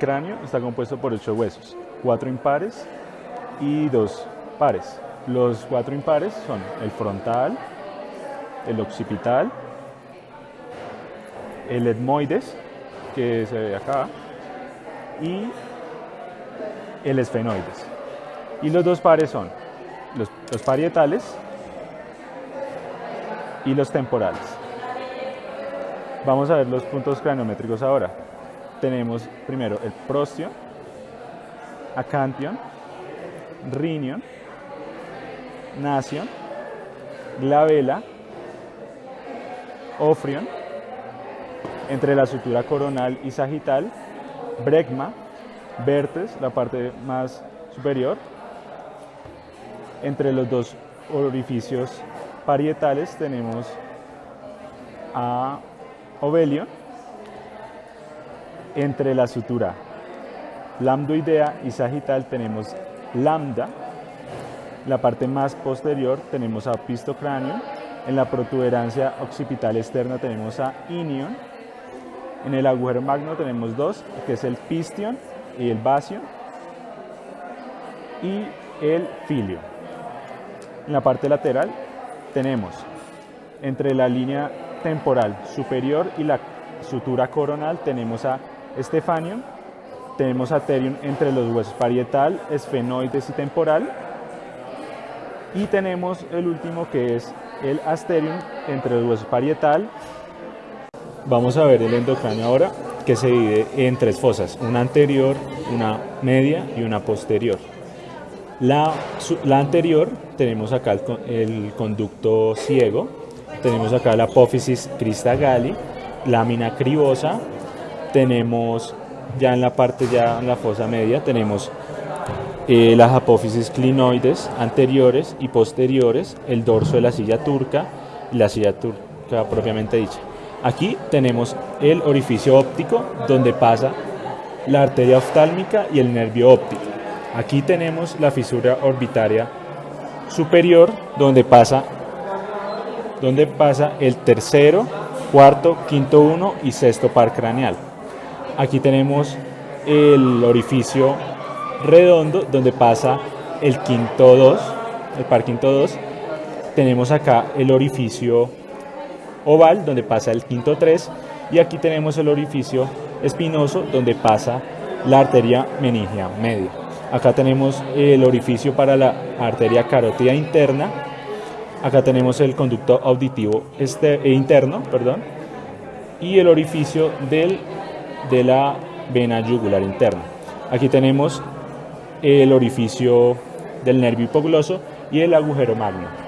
cráneo está compuesto por ocho huesos, cuatro impares y dos pares. Los cuatro impares son el frontal, el occipital, el etmoides, que se ve acá, y el esfenoides. Y los dos pares son los, los parietales y los temporales. Vamos a ver los puntos craniométricos ahora. Tenemos primero el prostio, acantion, rinion, nasion, glabela, ofrion, entre la sutura coronal y sagital, brecma, vértex, la parte más superior, entre los dos orificios parietales tenemos a Ovelio, entre la sutura lambdoidea y sagital tenemos lambda, la parte más posterior tenemos a pistocráneo, en la protuberancia occipital externa tenemos a inion, en el agujero magno tenemos dos, que es el pistion y el basio, y el filio. En la parte lateral tenemos entre la línea temporal superior y la sutura coronal tenemos a Stefanium, tenemos a Terium entre los huesos parietal, esfenoides y temporal, y tenemos el último que es el Asterium entre los huesos parietal. Vamos a ver el endocráneo ahora, que se divide en tres fosas, una anterior, una media y una posterior. La, la anterior tenemos acá el, el, conducto ciego, tenemos acá la apófisis crista gali, lámina cribosa, tenemos ya en la parte ya en la fosa media tenemos eh, las apófisis clinoides anteriores y posteriores, el dorso de la silla turca y la silla turca propiamente dicha. Aquí tenemos el orificio óptico donde pasa la arteria oftálmica y el nervio óptico. Aquí tenemos la fisura orbitaria superior donde pasa, donde pasa el tercero, cuarto, quinto uno y sexto par craneal. Aquí tenemos el orificio redondo donde pasa el quinto 2, el par quinto 2. Tenemos acá el orificio oval donde pasa el quinto 3 y aquí tenemos el orificio espinoso donde pasa la arteria meningia media. Acá tenemos el orificio para la arteria carótida interna. Acá tenemos el conducto auditivo este, interno, perdón, y el orificio del, de la vena yugular interna. Aquí tenemos el orificio del nervio hipogloso y el agujero magno.